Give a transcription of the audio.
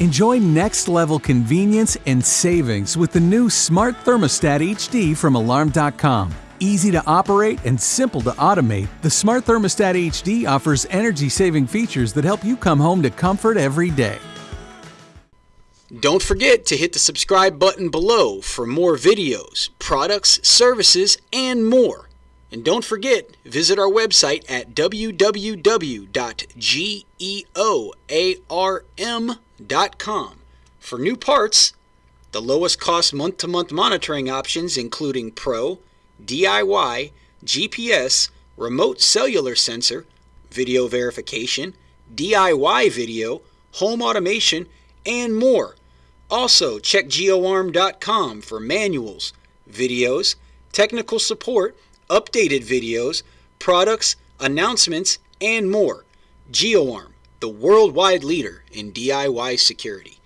Enjoy next level convenience and savings with the new Smart Thermostat HD from Alarm.com. Easy to operate and simple to automate, the Smart Thermostat HD offers energy saving features that help you come home to comfort every day. Don't forget to hit the subscribe button below for more videos, products, services, and more. And don't forget, visit our website at www.geoarm.com for new parts, the lowest cost month to month monitoring options, including Pro, DIY, GPS, remote cellular sensor, video verification, DIY video, home automation, and more. Also, check geoarm.com for manuals, videos, technical support, updated videos, products, announcements, and more. GeoArm, the worldwide leader in DIY security.